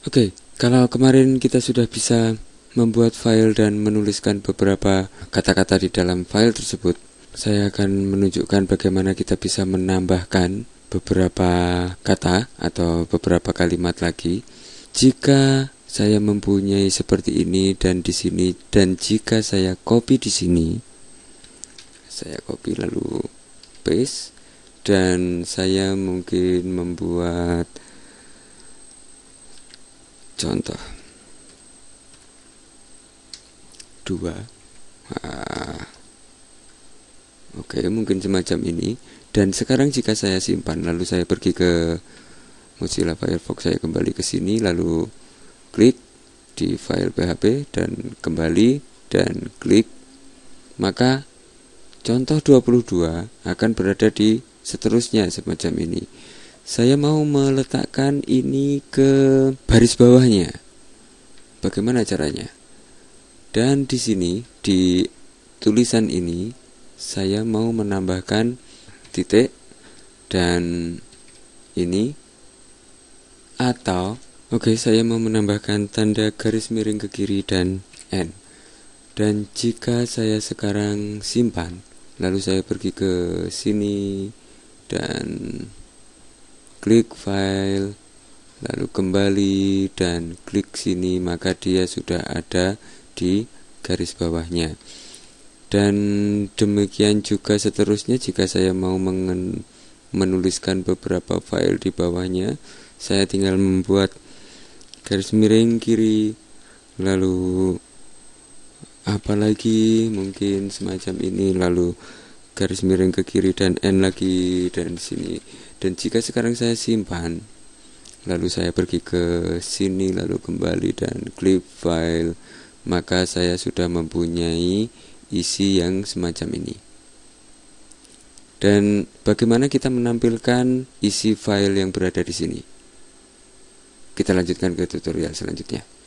Oke, kalau kemarin kita sudah bisa membuat file dan menuliskan beberapa kata-kata di dalam file tersebut, saya akan menunjukkan bagaimana kita bisa menambahkan beberapa kata atau beberapa kalimat lagi. Jika saya mempunyai seperti ini dan di sini dan jika saya copy di sini, saya copy lalu paste dan saya mungkin membuat contoh. Dua. Ah. oke mungkin semacam ini. Dan sekarang jika saya simpan lalu saya pergi ke Mozilla Firefox saya kembali ke sini lalu klik di file PHP dan kembali dan klik maka contoh 22 akan berada di seterusnya semacam ini saya mau meletakkan ini ke baris bawahnya. Bagaimana caranya? Dan di sini di tulisan ini saya mau menambahkan titik dan ini atau oke okay, saya mau menambahkan tanda garis miring ke kiri dan N. Dan jika saya sekarang simpan, lalu saya pergi ke sini dan klik file lalu kembali dan klik sini maka dia sudah ada di garis bawahnya. Dan demikian juga seterusnya jika saya mau menuliskan beberapa file di bawahnya saya tinggal membuat garis miring kiri lalu apalagi mungkin semacam ini lalu garis miring ke kiri dan N lagi dan sini. Dan jika sekarang saya simpan lalu saya pergi ke sini lalu kembali dan klik file maka saya sudah mempunyai isi yang semacam ini. Dan bagaimana kita menampilkan isi file yang berada di sini? Kita lanjutkan ke tutorial selanjutnya